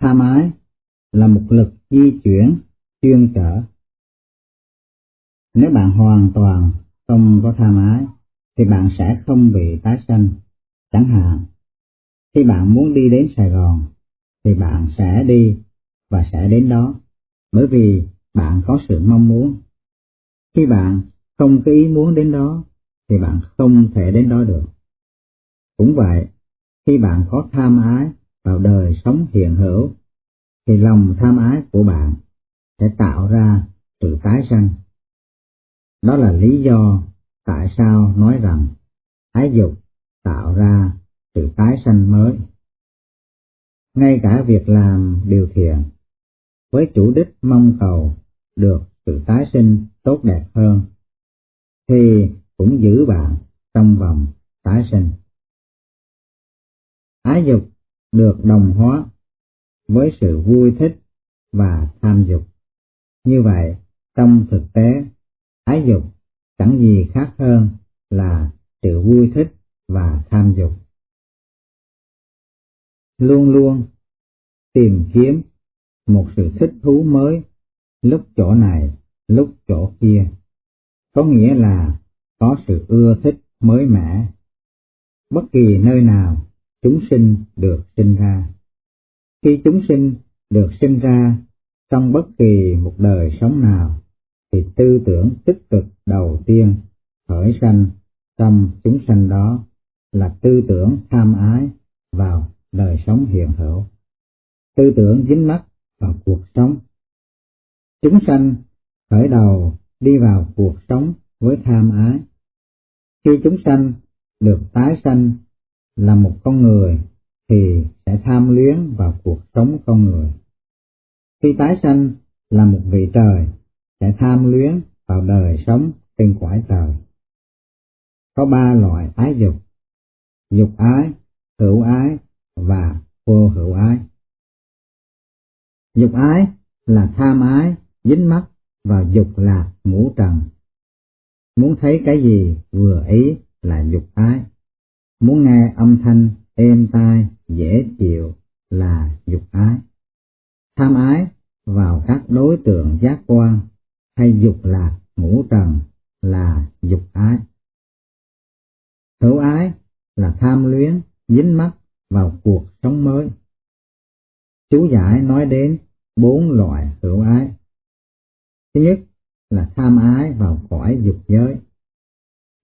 Tham ái là một lực di chuyển chuyên trở. Nếu bạn hoàn toàn không có tham ái, thì bạn sẽ không bị tái sanh. Chẳng hạn, khi bạn muốn đi đến Sài Gòn, thì bạn sẽ đi và sẽ đến đó, bởi vì bạn có sự mong muốn. Khi bạn không có ý muốn đến đó, thì bạn không thể đến đó được. Cũng vậy, khi bạn có tham ái vào đời sống hiện hữu, thì lòng tham ái của bạn sẽ tạo ra sự tái sanh. Đó là lý do tại sao nói rằng ái dục tạo ra sự tái sanh mới. Ngay cả việc làm điều thiện với chủ đích mong cầu được sự tái sinh tốt đẹp hơn, thì cũng giữ bạn trong vòng tái sinh. Ái dục được đồng hóa với sự vui thích và tham dục. Như vậy, trong thực tế, ái dục chẳng gì khác hơn là sự vui thích và tham dục. Luôn luôn tìm kiếm một sự thích thú mới, lúc chỗ này, lúc chỗ kia, có nghĩa là có sự ưa thích mới mẻ. Bất kỳ nơi nào chúng sinh được sinh ra. Khi chúng sinh được sinh ra trong bất kỳ một đời sống nào, thì tư tưởng tích cực đầu tiên khởi sanh trong chúng sanh đó là tư tưởng tham ái vào đời sống hiện hữu, tư tưởng dính mắc vào cuộc sống. Chúng sanh khởi đầu đi vào cuộc sống với tham ái. Khi chúng sanh được tái sanh là một con người thì sẽ tham luyến vào cuộc sống con người. Khi tái sanh là một vị trời sẽ tham luyến vào đời sống trên cõi trời. Có ba loại ái dục, dục ái, hữu ái và vô hữu ái. Dục ái là tham ái, dính mắc vào dục lạc ngũ trần. Muốn thấy cái gì vừa ý là dục ái. Muốn nghe âm thanh êm tai, dễ chịu là dục ái. Tham ái vào các đối tượng giác quan hay dục lạc ngũ trần là dục ái. Hữu ái là tham luyến, dính mắc vào cuộc sống mới. Chú giải nói đến bốn loại hữu ái. Thứ nhất là tham ái vào cõi dục giới.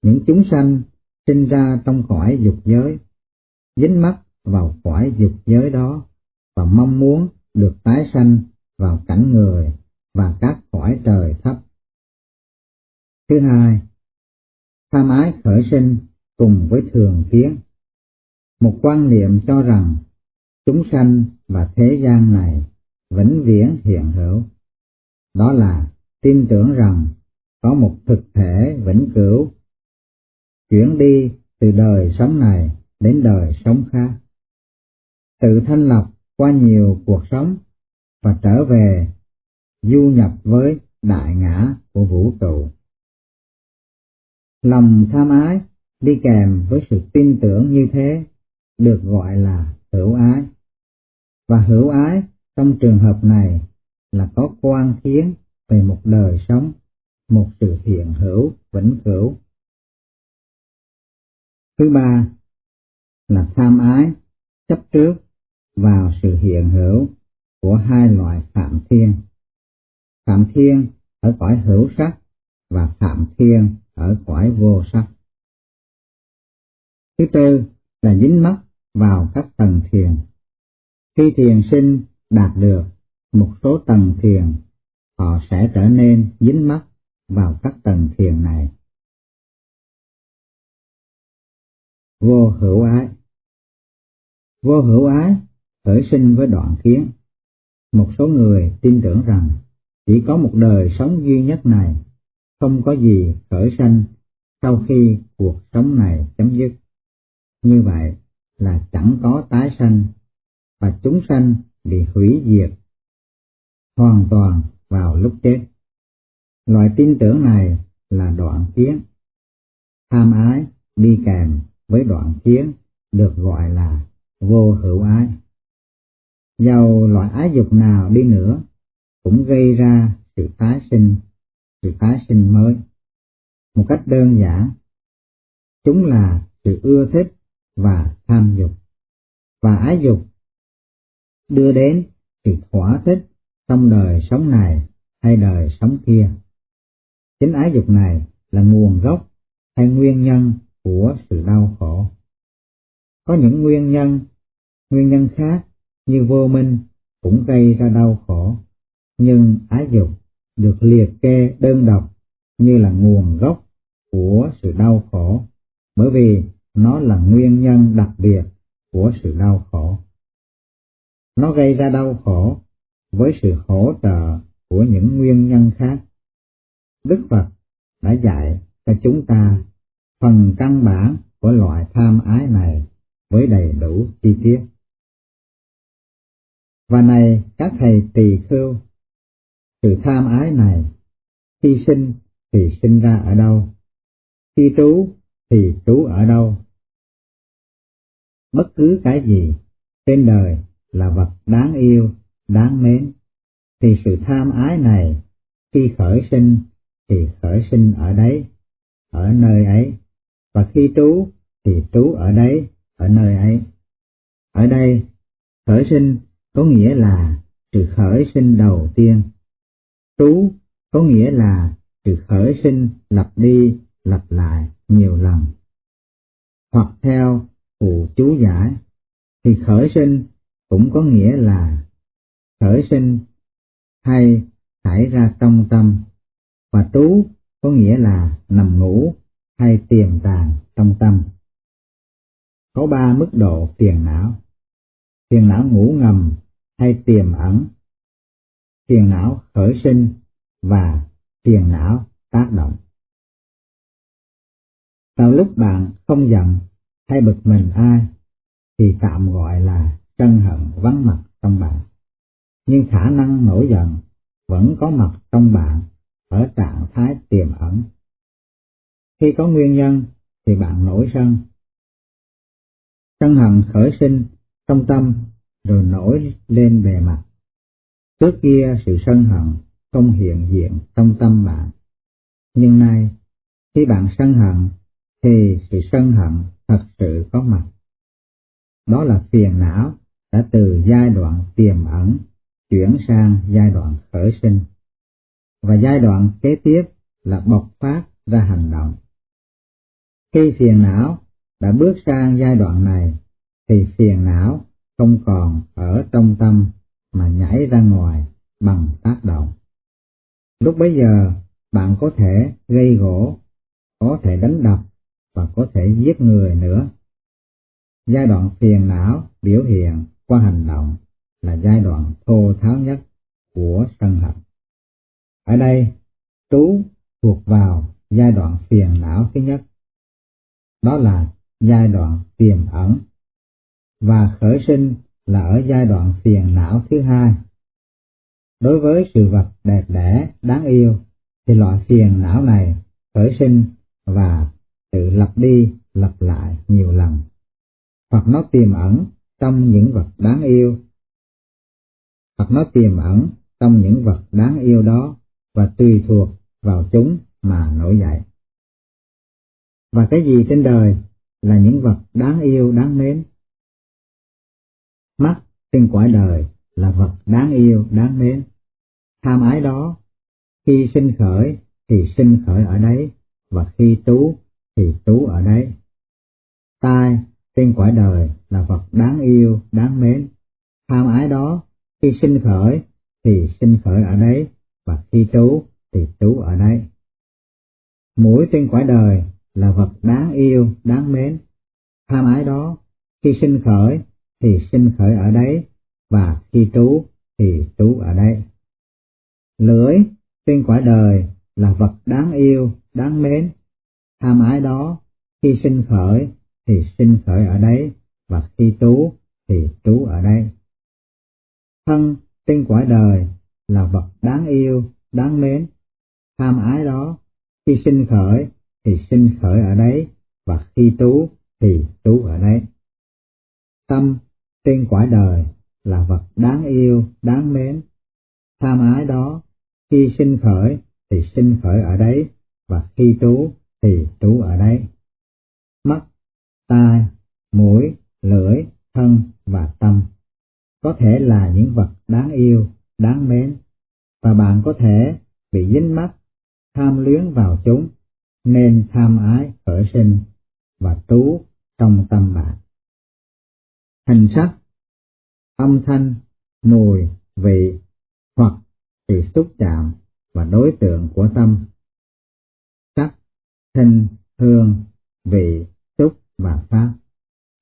Những chúng sanh sinh ra trong cõi dục giới, dính mắc vào cõi dục giới đó và mong muốn được tái sanh vào cảnh người và các cõi trời thấp. Thứ hai, tham ái khởi sinh cùng với thường kiến. Một quan niệm cho rằng chúng sanh và thế gian này vĩnh viễn hiện hữu. Đó là tin tưởng rằng có một thực thể vĩnh cửu chuyển đi từ đời sống này đến đời sống khác. Tự thanh lọc qua nhiều cuộc sống và trở về du nhập với đại ngã của vũ trụ. Lòng tham ái đi kèm với sự tin tưởng như thế được gọi là hữu ái. Và hữu ái trong trường hợp này là có quan kiến về một đời sống, một sự hiện hữu vĩnh cửu. Thứ ba là tham ái chấp trước vào sự hiện hữu của hai loại phạm thiên. Phạm thiên ở cõi hữu sắc và phạm thiên ở cõi vô sắc. Thứ tư là dính mắc vào các tầng thiền. Khi thiền sinh đạt được một số tầng thiền, họ sẽ trở nên dính mắc vào các tầng thiền này. Vô hữu ái Vô hữu ái khởi sinh với đoạn kiến. Một số người tin tưởng rằng chỉ có một đời sống duy nhất này, không có gì khởi sanh sau khi cuộc sống này chấm dứt. Như vậy là chẳng có tái sanh và chúng sanh bị hủy diệt hoàn toàn vào lúc chết. Loại tin tưởng này là đoạn kiến. Tham ái đi kèm với đoạn kiến được gọi là vô hữu ái. Dầu loại ái dục nào đi nữa cũng gây ra sự tái sinh, sự tái sinh mới. Một cách đơn giản, chúng là sự ưa thích và tham dục, và ái dục đưa đến sự thỏa thích trong đời sống này hay đời sống kia. Chính ái dục này là nguồn gốc hay nguyên nhân của sự đau khổ. Có những nguyên nhân, nguyên nhân khác như vô minh cũng gây ra đau khổ, nhưng ái dục được liệt kê đơn độc như là nguồn gốc của sự đau khổ, bởi vì nó là nguyên nhân đặc biệt của sự đau khổ. Nó gây ra đau khổ với sự hỗ trợ của những nguyên nhân khác. Đức Phật đã dạy cho chúng ta phần căn bản của loại tham ái này với đầy đủ chi tiết. Và này các thầy tỳ khưu, sự tham ái này, khi sinh thì sinh ra ở đâu, khi trú thì trú ở đâu. Bất cứ cái gì trên đời là vật đáng yêu, đáng mến, thì sự tham ái này khi khởi sinh thì khởi sinh ở đấy, ở nơi ấy, và khi trú thì trú ở đấy, ở nơi ấy. Ở đây, khởi sinh có nghĩa là sự khởi sinh đầu tiên. Trú có nghĩa là sự khởi sinh lặp đi, lặp lại nhiều lần. Hoặc theo phụ chú giải, thì khởi sinh cũng có nghĩa là khởi sinh hay xảy ra trong tâm, và trú có nghĩa là nằm ngủ hay tiềm tàng trong tâm. Có ba mức độ phiền não. Phiền não ngủ ngầm hay tiềm ẩn, phiền não khởi sinh và phiền não tác động. Vào lúc bạn không giận hay bực mình ai, thì tạm gọi là sân hận vắng mặt trong bạn. Nhưng khả năng nổi giận vẫn có mặt trong bạn ở trạng thái tiềm ẩn. Khi có nguyên nhân thì bạn nổi sân. Sân hận khởi sinh trong tâm rồi nổi lên bề mặt. Trước kia sự sân hận không hiện diện trong tâm bạn. Nhưng nay, khi bạn sân hận, thì sự sân hận thật sự có mặt. Đó là phiền não đã từ giai đoạn tiềm ẩn chuyển sang giai đoạn khởi sinh. Và giai đoạn kế tiếp là bộc phát ra hành động. Khi phiền não đã bước sang giai đoạn này, thì phiền não không còn ở trong tâm mà nhảy ra ngoài bằng tác động. Lúc bấy giờ, bạn có thể gây gỗ, có thể đánh đập và có thể giết người nữa. Giai đoạn phiền não biểu hiện qua hành động là giai đoạn thô tháo nhất của sân hận. Ở đây, trú thuộc vào giai đoạn phiền não thứ nhất. Đó là giai đoạn tiềm ẩn và khởi sinh là ở giai đoạn phiền não thứ hai. Đối với sự vật đẹp đẽ, đáng yêu, thì loại phiền não này khởi sinh và tự lặp đi, lặp lại nhiều lần, hoặc nó tiềm ẩn trong những vật đáng yêu, hoặc nó tiềm ẩn trong những vật đáng yêu đó và tùy thuộc vào chúng mà nổi dậy. Và cái gì trên đời là những vật đáng yêu đáng mến Mắt trên quả đời là vật đáng yêu, đáng mến. Tham ái đó, khi sinh khởi thì sinh khởi ở đấy, và khi trú thì trú ở đấy. Tai trên quả đời là vật đáng yêu, đáng mến. Tham ái đó, khi sinh khởi thì sinh khởi ở đấy, và khi trú thì trú ở đấy. Mũi trên quả đời là vật đáng yêu, đáng mến. Tham ái đó, khi sinh khởi thì sinh khởi ở đấy, và khi trú thì trú ở đây. Lưỡi trên quả đời là vật đáng yêu, đáng mến. Tham ái đó, khi sinh khởi thì sinh khởi ở đấy, và khi trú thì trú ở đây. Thân trên quả đời là vật đáng yêu, đáng mến. Tham ái đó, khi sinh khởi thì sinh khởi ở đấy, và khi trú thì trú ở đấy. Tâm trên quả đời là vật đáng yêu, đáng mến. Tham ái đó, khi sinh khởi thì sinh khởi ở đấy, và khi trú thì trú ở đấy. Mắt, tai, mũi, lưỡi, thân và tâm có thể là những vật đáng yêu, đáng mến, và bạn có thể bị dính mắt, tham luyến vào chúng, nên tham ái khởi sinh và trú trong tâm bạn. Hình sắc, âm thanh, mùi, vị hoặc thì xúc chạm và đối tượng của tâm. Sắc, thanh, hương, vị, xúc và pháp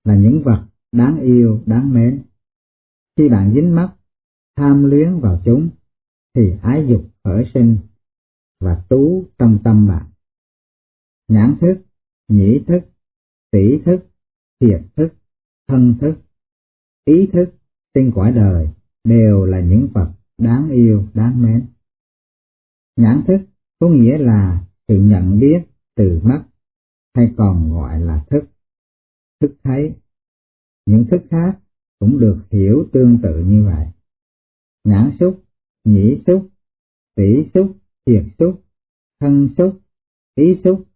là những vật đáng yêu, đáng mến. Khi bạn dính mắt, tham luyến vào chúng, thì ái dục khởi sinh và tú trong tâm bạn. Nhãn thức, nhĩ thức, tỷ thức, thiệt thức, thân thức, ý thức tinh quả đời đều là những vật đáng yêu, đáng mến. Nhãn thức có nghĩa là sự nhận biết từ mắt, hay còn gọi là thức, thức thấy. Những thức khác cũng được hiểu tương tự như vậy. Nhãn xúc, nhĩ xúc, tỷ xúc, thiệt xúc, thân xúc, ý xúc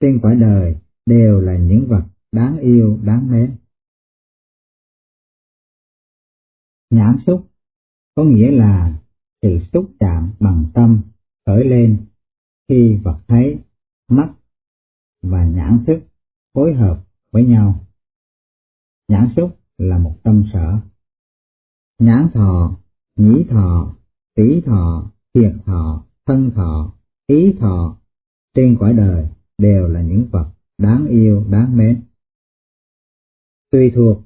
trên cõi đời đều là những vật đáng yêu, đáng mến. Nhãn xúc có nghĩa là sự xúc chạm bằng tâm khởi lên khi vật thấy, mắt và nhãn thức phối hợp với nhau. Nhãn xúc là một tâm sở. Nhãn thọ, nhĩ thọ, tỷ thọ, thiệt thọ, thân thọ, ý thọ trên cõi đời đều là những vật đáng yêu, đáng mến. Tùy thuộc,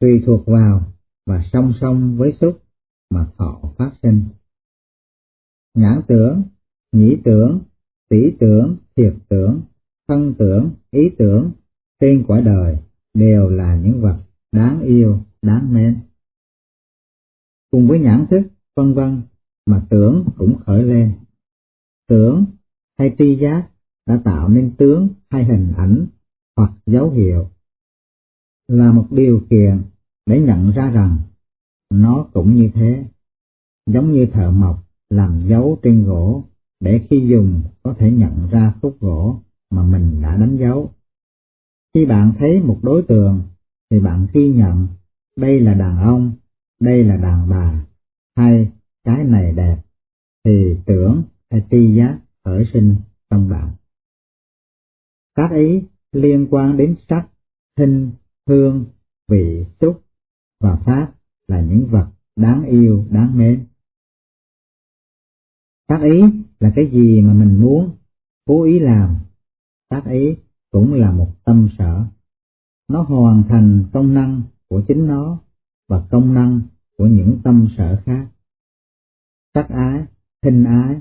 tùy thuộc vào và song song với xúc mà thọ phát sinh. Nhãn tưởng, nhĩ tưởng, tỷ tưởng, thiệt tưởng, thân tưởng, ý tưởng trên quả đời đều là những vật đáng yêu, đáng mến. Cùng với nhãn thức, vân vân mà tưởng cũng khởi lên. Tưởng hay tri giác đã tạo nên tướng hay hình ảnh hoặc dấu hiệu là một điều kiện để nhận ra rằng nó cũng như thế, giống như thợ mộc làm dấu trên gỗ để khi dùng có thể nhận ra khúc gỗ mà mình đã đánh dấu. Khi bạn thấy một đối tượng thì bạn ghi nhận đây là đàn ông, đây là đàn bà, hay cái này đẹp, thì tưởng hay tri giác khởi sinh trong bạn tác ý liên quan đến sắc, hình, hương, vị, xúc và pháp là những vật đáng yêu, đáng mến. Tác ý là cái gì mà mình muốn, cố ý làm. Tác ý cũng là một tâm sở. Nó hoàn thành công năng của chính nó và công năng của những tâm sở khác. Sắc ái, hình ái,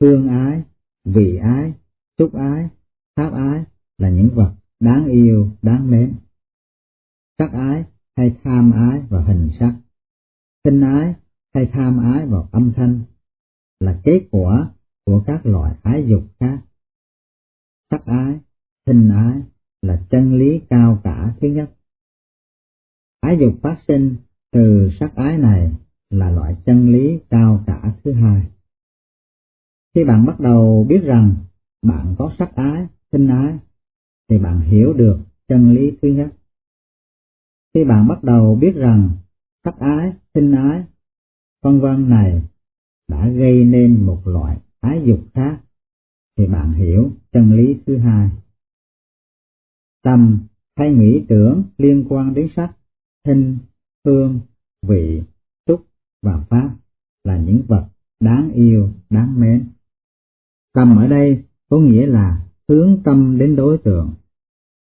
hương ái, vị ái, xúc ái, tháp ái là những vật đáng yêu, đáng mến. Sắc ái hay tham ái vào hình sắc, Tinh ái hay tham ái vào âm thanh là kết quả của các loại ái dục khác. Sắc ái, thinh ái là chân lý cao cả thứ nhất. Ái dục phát sinh từ sắc ái này là loại chân lý cao cả thứ hai. Khi bạn bắt đầu biết rằng bạn có sắc ái, thì bạn hiểu được chân lý thứ nhất. Khi bạn bắt đầu biết rằng sắc ái, sinh ái, vân vân này đã gây nên một loại ái dục khác, thì bạn hiểu chân lý thứ hai. Tâm hay nghĩ tưởng liên quan đến sắc, hình, hương, vị, xúc và pháp là những vật đáng yêu, đáng mến. Tâm ở đây có nghĩa là hướng tâm đến đối tượng.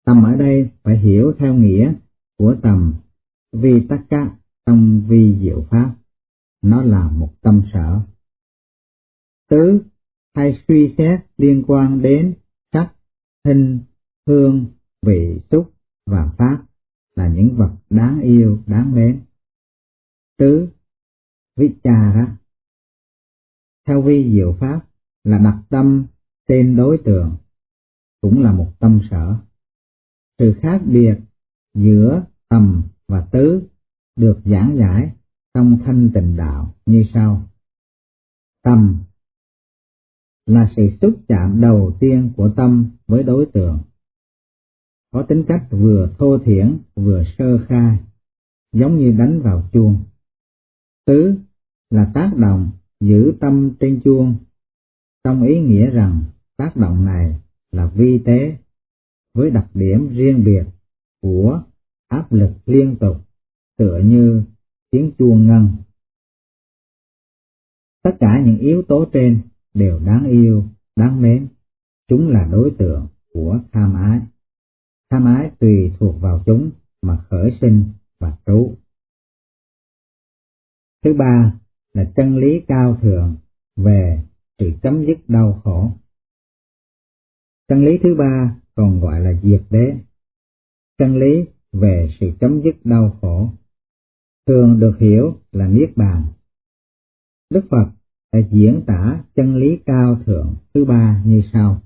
Tâm ở đây phải hiểu theo nghĩa của tầm vi tất cả trong vi diệu pháp. Nó là một tâm sở. Tứ hay suy xét liên quan đến sắc, hình, hương, vị, xúc và pháp là những vật đáng yêu, đáng mến. Tứ, vichara. Theo vi diệu pháp là đặt tâm tên đối tượng, cũng là một tâm sở. Sự khác biệt giữa tầm và tứ được giảng giải trong thanh tịnh đạo như sau. Tâm là sự xúc chạm đầu tiên của tâm với đối tượng. Có tính cách vừa thô thiển vừa sơ khai, giống như đánh vào chuông. Tứ là tác động giữ tâm trên chuông, trong ý nghĩa rằng tác động này là vi tế, với đặc điểm riêng biệt của áp lực liên tục, tựa như tiếng chuông ngân. Tất cả những yếu tố trên đều đáng yêu, đáng mến, chúng là đối tượng của tham ái. Tham ái tùy thuộc vào chúng mà khởi sinh và trú. Thứ ba là chân lý cao thượng về sự chấm dứt đau khổ. Chân lý thứ ba còn gọi là diệt đế. Chân lý về sự chấm dứt đau khổ thường được hiểu là niết bàn. Đức Phật đã diễn tả chân lý cao thượng thứ ba như sau.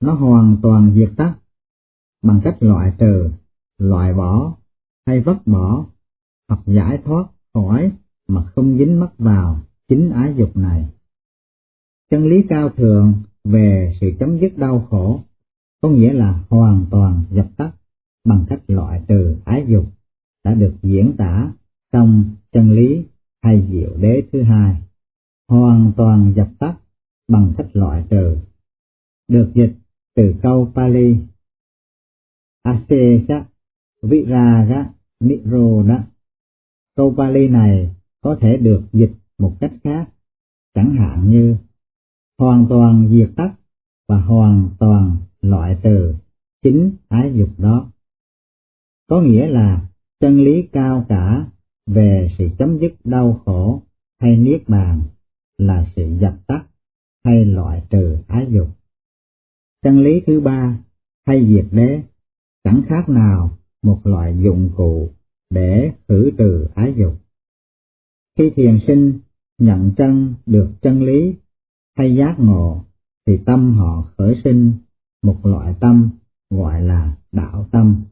Nó hoàn toàn diệt tắt bằng cách loại trừ, loại bỏ hay vứt bỏ hoặc giải thoát khỏi mà không dính mắc vào chính ái dục này. Chân lý cao thượng về sự chấm dứt đau khổ có nghĩa là hoàn toàn dập tắt bằng cách loại trừ ái dục đã được diễn tả trong chân lý hay diệu đế thứ hai, hoàn toàn dập tắt bằng cách loại trừ, được dịch từ câu Pali Asesa Viraga Niroda. Câu Pali này có thể được dịch một cách khác, chẳng hạn như hoàn toàn diệt tắt và hoàn toàn loại từ chính ái dục đó. Có nghĩa là chân lý cao cả về sự chấm dứt đau khổ hay niết bàn là sự dập tắt hay loại trừ ái dục. Chân lý thứ ba hay diệt đế, chẳng khác nào một loại dụng cụ để khử trừ ái dục. Khi thiền sinh nhận chân được chân lý hay giác ngộ, thì tâm họ khởi sinh một loại tâm, gọi là đạo tâm.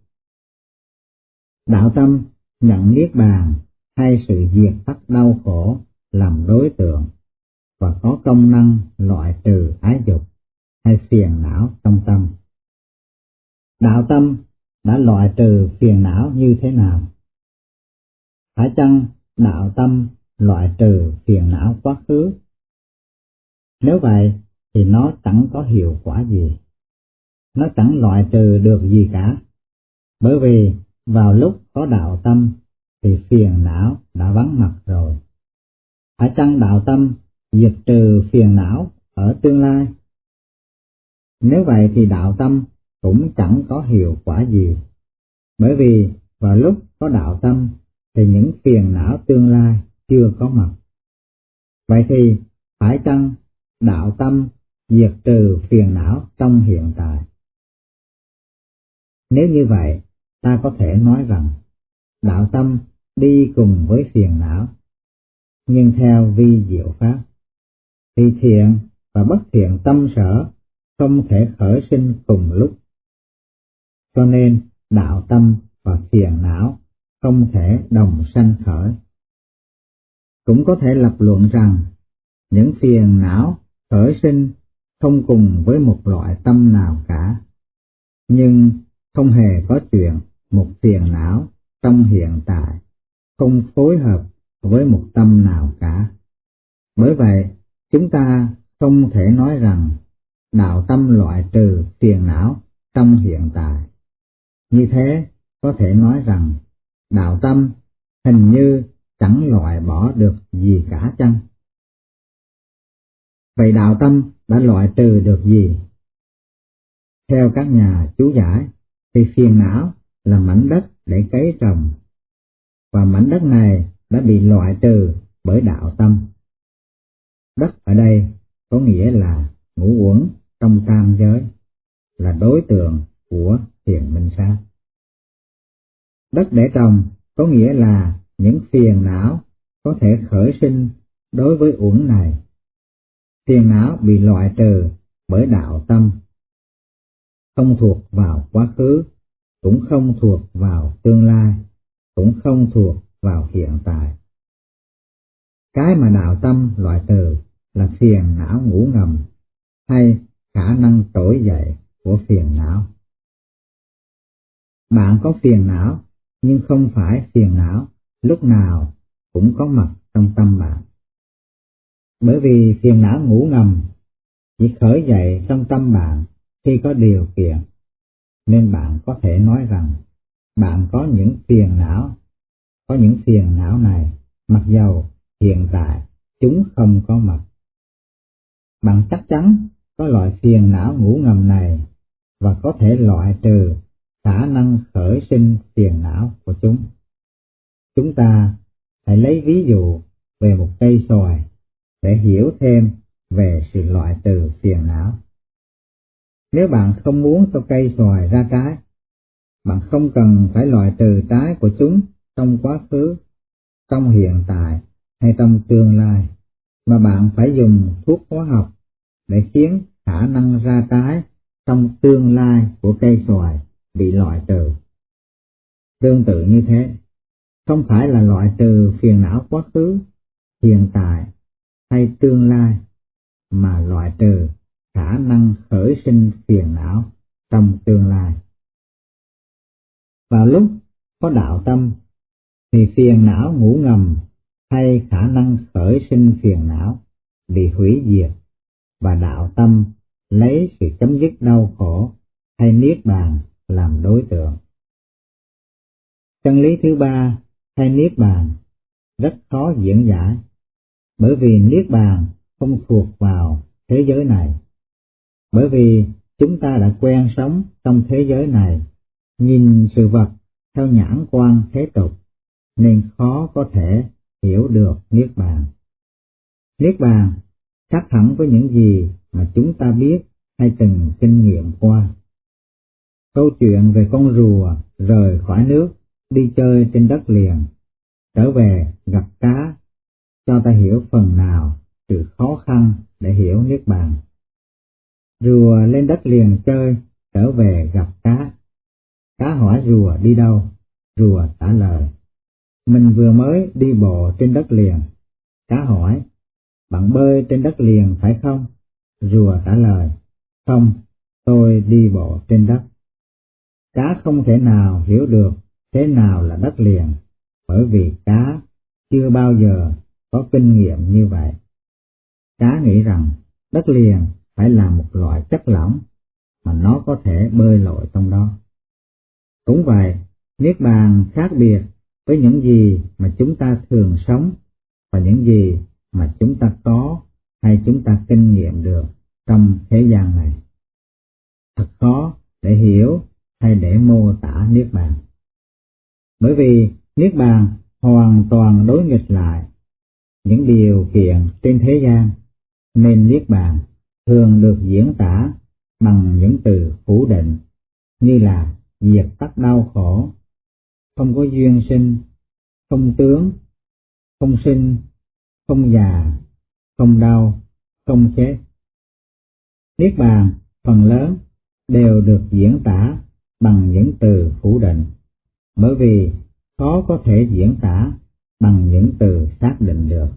Đạo tâm, nhận niết bàn, hay sự diệt tắt đau khổ, làm đối tượng, và có công năng loại trừ ái dục hay phiền não trong tâm. Đạo tâm đã loại trừ phiền não như thế nào? Phải chăng đạo tâm loại trừ phiền não quá khứ? Nếu vậy, thì nó chẳng có hiệu quả gì. Nó chẳng loại trừ được gì cả. Bởi vì vào lúc có đạo tâm, thì phiền não đã vắng mặt rồi. Phải chăng đạo tâm diệt trừ phiền não ở tương lai? Nếu vậy thì đạo tâm cũng chẳng có hiệu quả gì. Bởi vì vào lúc có đạo tâm, thì những phiền não tương lai chưa có mặt. Vậy thì phải chăng đạo tâm diệt trừ phiền não trong hiện tại? Nếu như vậy, ta có thể nói rằng đạo tâm đi cùng với phiền não, nhưng theo vi diệu pháp, thì thiện và bất thiện tâm sở không thể khởi sinh cùng lúc. Cho nên đạo tâm và phiền não không thể đồng sanh khởi. Cũng có thể lập luận rằng những phiền não khởi sinh không cùng với một loại tâm nào cả, nhưng không hề có chuyện một phiền não trong hiện tại không phối hợp với một tâm nào cả. Bởi vậy, chúng ta không thể nói rằng đạo tâm loại trừ phiền não trong hiện tại. Như thế, có thể nói rằng đạo tâm hình như chẳng loại bỏ được gì cả chăng? Vậy đạo tâm đã loại trừ được gì? Theo các nhà chú giải, thì phiền não là mảnh đất để cấy trồng, và mảnh đất này đã bị loại trừ bởi đạo tâm. Đất ở đây có nghĩa là ngũ uẩn trong tam giới, là đối tượng của thiền minh sát. Đất để trồng có nghĩa là những phiền não có thể khởi sinh đối với uẩn này. Phiền não bị loại trừ bởi đạo tâm, không thuộc vào quá khứ cũng không thuộc vào tương lai, cũng không thuộc vào hiện tại. Cái mà đạo tâm loại trừ là phiền não ngủ ngầm hay khả năng trỗi dậy của phiền não. Bạn có phiền não nhưng không phải phiền não lúc nào cũng có mặt trong tâm bạn. Bởi vì phiền não ngủ ngầm chỉ khởi dậy trong tâm bạn khi có điều kiện, nên bạn có thể nói rằng bạn có những phiền não, có những phiền não này, mặc dầu hiện tại chúng không có mặt. Bạn chắc chắn có loại phiền não ngủ ngầm này và có thể loại trừ khả năng khởi sinh phiền não của chúng. Chúng ta hãy lấy ví dụ về một cây xoài để hiểu thêm về sự loại trừ phiền não. Nếu bạn không muốn cho cây xoài ra trái, bạn không cần phải loại trừ trái của chúng trong quá khứ, trong hiện tại hay trong tương lai, mà bạn phải dùng thuốc hóa học để khiến khả năng ra trái trong tương lai của cây xoài bị loại trừ. Tương tự như thế, không phải là loại trừ phiền não quá khứ, hiện tại hay tương lai, mà loại trừ khả năng khởi sinh phiền não trong tương lai. Vào lúc có đạo tâm, thì phiền não ngủ ngầm hay khả năng khởi sinh phiền não bị hủy diệt và đạo tâm lấy sự chấm dứt đau khổ hay niết bàn làm đối tượng. Chân lý thứ ba hay niết bàn rất khó diễn giải, bởi vì niết bàn không thuộc vào thế giới này. Bởi vì chúng ta đã quen sống trong thế giới này, nhìn sự vật theo nhãn quan thế tục, nên khó có thể hiểu được Niết Bàn. Niết Bàn khác hẳn với những gì mà chúng ta biết hay từng kinh nghiệm qua. Câu chuyện về con rùa rời khỏi nước, đi chơi trên đất liền, trở về gặp cá, cho ta hiểu phần nào sự khó khăn để hiểu Niết Bàn. Rùa lên đất liền chơi, trở về gặp cá. Cá hỏi rùa đi đâu, rùa trả lời. Mình vừa mới đi bộ trên đất liền. Cá hỏi, bạn bơi trên đất liền phải không? Rùa trả lời, không, tôi đi bộ trên đất. Cá không thể nào hiểu được thế nào là đất liền, bởi vì cá chưa bao giờ có kinh nghiệm như vậy. Cá nghĩ rằng đất liền phải là một loại chất lỏng mà nó có thể bơi lội trong đó. Cũng vậy, Niết Bàn khác biệt với những gì mà chúng ta thường sống và những gì mà chúng ta có hay chúng ta kinh nghiệm được trong thế gian này. Thật khó để hiểu hay để mô tả Niết Bàn. Bởi vì Niết Bàn hoàn toàn đối nghịch lại những điều kiện trên thế gian, nên Niết Bàn thường được diễn tả bằng những từ phủ định như là diệt tắt đau khổ, không có duyên sinh, không tướng, không sinh, không già, không đau, không chết. Niết bàn phần lớn đều được diễn tả bằng những từ phủ định, bởi vì khó có thể diễn tả bằng những từ xác định được.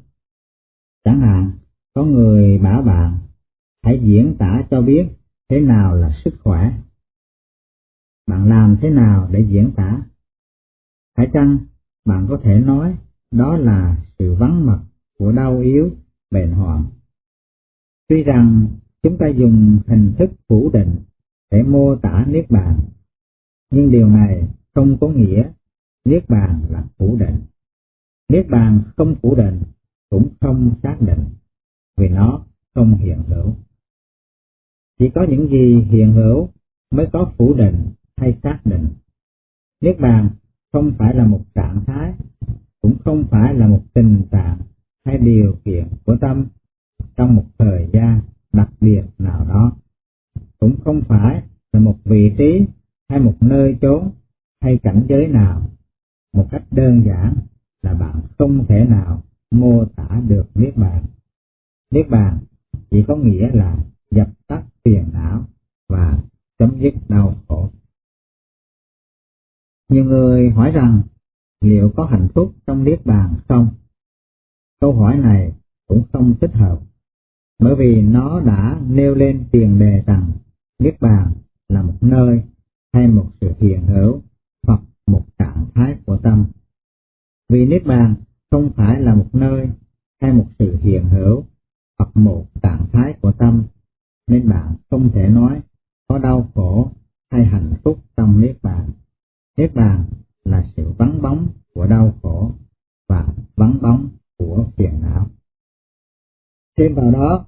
Chẳng hạn, có người bảo bạn hãy diễn tả cho biết thế nào là sức khỏe. Bạn làm thế nào để diễn tả? Phải chăng bạn có thể nói đó là sự vắng mặt của đau yếu, bệnh hoạn. Tuy rằng chúng ta dùng hình thức phủ định để mô tả Niết Bàn, nhưng điều này không có nghĩa Niết Bàn là phủ định. Niết Bàn không phủ định cũng không xác định, vì nó không hiện hữu. Chỉ có những gì hiện hữu mới có phủ định hay xác định. Niết bàn không phải là một trạng thái, cũng không phải là một tình trạng hay điều kiện của tâm trong một thời gian đặc biệt nào đó, cũng không phải là một vị trí hay một nơi chốn hay cảnh giới nào. Một cách đơn giản là bạn không thể nào mô tả được Niết Bàn. Niết Bàn chỉ có nghĩa là dập tắt phiền não và chấm dứt đau khổ. Nhiều người hỏi rằng liệu có hạnh phúc trong Niết Bàn không? Câu hỏi này cũng không thích hợp, bởi vì nó đã nêu lên tiền đề rằng Niết Bàn là một nơi hay một sự hiện hữu hoặc một trạng thái của tâm. Vì Niết Bàn không phải là một nơi hay một sự hiện hữu hoặc một trạng thái của tâm, nên bạn không thể nói có đau khổ hay hạnh phúc trong Niết Bàn. Niết Bàn là sự vắng bóng của đau khổ và vắng bóng của phiền não. Thêm vào đó,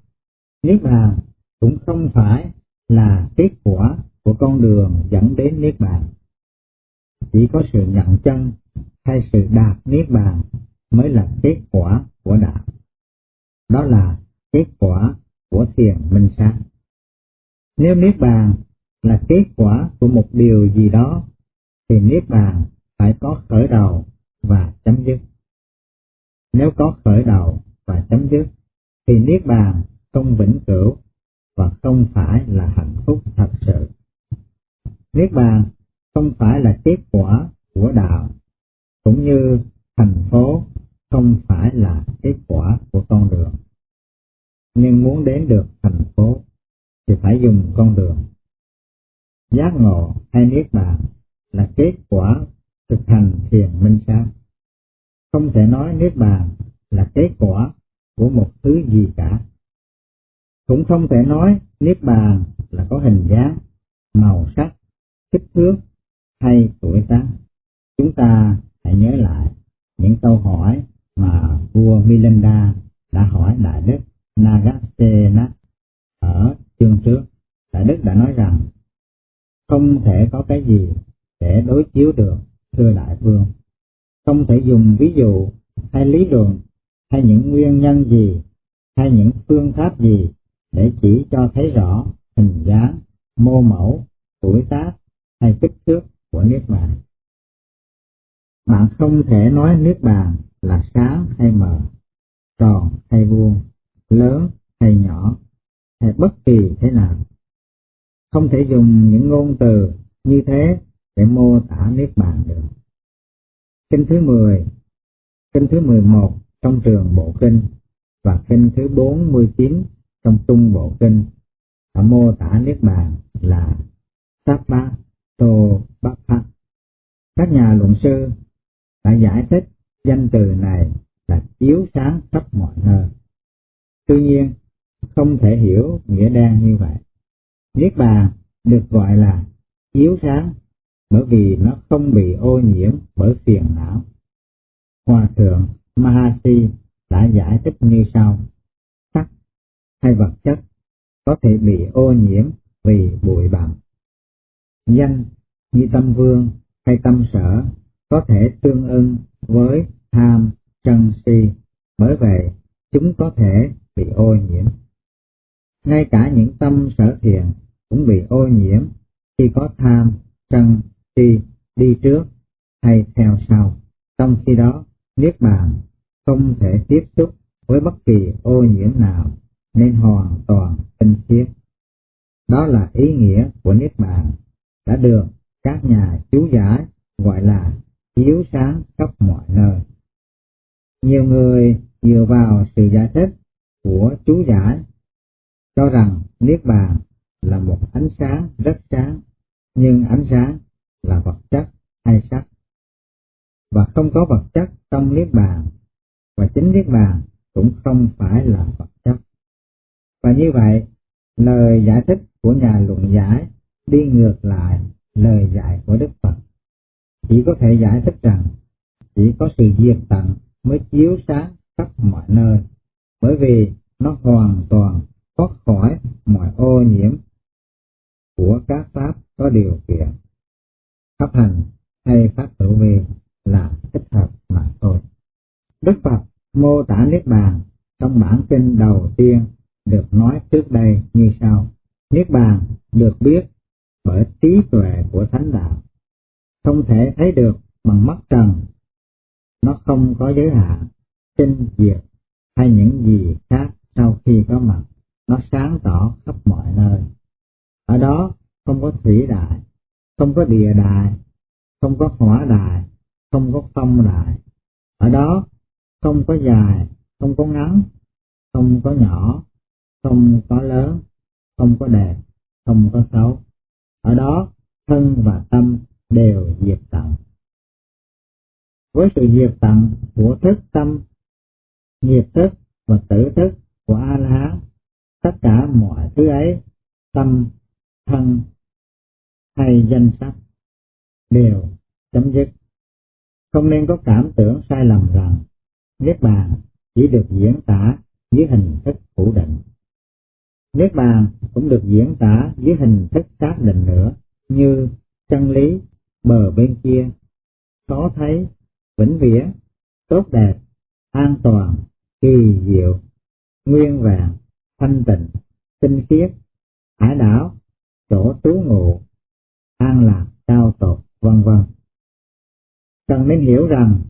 Niết Bàn cũng không phải là kết quả của con đường dẫn đến Niết Bàn. Chỉ có sự nhận chân hay sự đạt Niết Bàn mới là kết quả của đạo. Đó là kết quả của thiền minh sát. Nếu Niết Bàn là kết quả của một điều gì đó, thì Niết Bàn phải có khởi đầu và chấm dứt. Nếu có khởi đầu và chấm dứt, thì Niết Bàn không vĩnh cửu và không phải là hạnh phúc thật sự. Niết Bàn không phải là kết quả của đạo, cũng như thành phố không phải là kết quả của con đường. Nhưng muốn đến được thành phố thì phải dùng con đường. Giác ngộ hay Niết Bàn là kết quả thực hành thiền minh sát. Không thể nói Niết Bàn là kết quả của một thứ gì cả. Cũng không thể nói Niết Bàn là có hình dáng, màu sắc, kích thước hay tuổi tác. Chúng ta hãy nhớ lại những câu hỏi mà vua Milinda đã hỏi Đại Đức Nagasena ở chương trước. Đại Đức đã nói rằng không thể có cái gì để đối chiếu được, thưa Đại Vương. Không thể dùng ví dụ hay lý luận hay những nguyên nhân gì hay những phương pháp gì để chỉ cho thấy rõ hình dáng, mô mẫu, tuổi tác hay kích thước của Niết Bàn. Bạn không thể nói Niết Bàn là sáng hay mờ, tròn hay vuông, lớn hay nhỏ, hay bất kỳ thế nào. Không thể dùng những ngôn từ như thế để mô tả Niết Bàn được. Kinh thứ 10, kinh thứ 11 trong trường Bộ Kinh và kinh thứ 49 trong Trung Bộ Kinh đã mô tả Niết Bàn là Sapa Tô Bát Các nhà luận sư đã giải thích danh từ này là chiếu sáng khắp mọi nơi. Tuy nhiên, không thể hiểu nghĩa đen như vậy. Niết bàn được gọi là chiếu sáng bởi vì nó không bị ô nhiễm bởi phiền não. Hòa thượng Mahasi đã giải thích như sau. Sắc hay vật chất có thể bị ô nhiễm vì bụi bặm. Danh như tâm vương hay tâm sở có thể tương ưng với tham, sân si, bởi vậy chúng có thể bị ô nhiễm. Ngay cả những tâm sở thiện cũng bị ô nhiễm khi có tham, sân, si đi trước hay theo sau. Trong khi đó, Niết Bàn không thể tiếp xúc với bất kỳ ô nhiễm nào nên hoàn toàn tinh khiết. Đó là ý nghĩa của Niết Bàn đã được các nhà chú giải gọi là chiếu sáng khắp mọi nơi. Nhiều người dựa vào sự giải thích của chú giải cho rằng Niết Bàn là một ánh sáng rất sáng, nhưng ánh sáng là vật chất hay sắc. Và không có vật chất trong Niết Bàn, và chính Niết Bàn cũng không phải là vật chất. Và như vậy, lời giải thích của nhà luận giải đi ngược lại lời dạy của Đức Phật. Chỉ có thể giải thích rằng chỉ có sự diệt tận mới chiếu sáng khắp mọi nơi, bởi vì nó hoàn toàn thoát khỏi mọi ô nhiễm của các pháp có điều kiện. Pháp hành hay pháp tự vi là thích hợp mà thôi. Đức Phật mô tả Niết Bàn trong bản kinh đầu tiên được nói trước đây như sau. Niết Bàn được biết bởi trí tuệ của Thánh Đạo, không thể thấy được bằng mắt trần. Nó không có giới hạn, sinh diệt hay những gì khác sau khi có mặt. Nó sáng tỏ khắp mọi nơi. Ở đó không có thủy đại, không có địa đại, không có hỏa đại, không có phong đại. Ở đó không có dài, không có ngắn, không có nhỏ, không có lớn, không có đẹp, không có xấu. Ở đó thân và tâm đều diệt tận. Với sự diệt tận của thức tâm, nghiệp thức và tử thức của A La Hán, tất cả mọi thứ ấy, tâm, thân hay danh sắc đều chấm dứt. Không nên có cảm tưởng sai lầm rằng Niết Bàn chỉ được diễn tả dưới hình thức phủ định. Niết Bàn cũng được diễn tả dưới hình thức xác định nữa như chân lý, bờ bên kia, khó thấy, vĩnh viễn, tốt đẹp, an toàn, kỳ diệu, nguyên vàng thanh tịnh, tinh khiết, hải đảo, chỗ trú ngụ, an lạc, cao tột, vân vân. Cần nên hiểu rằng,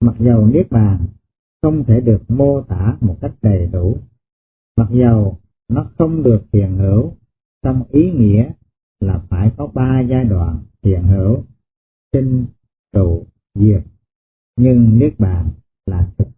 mặc dầu Niết Bàn không thể được mô tả một cách đầy đủ, mặc dầu nó không được hiện hữu trong ý nghĩa là phải có ba giai đoạn hiện hữu, sinh, trụ, diệt, nhưng Niết Bàn là thực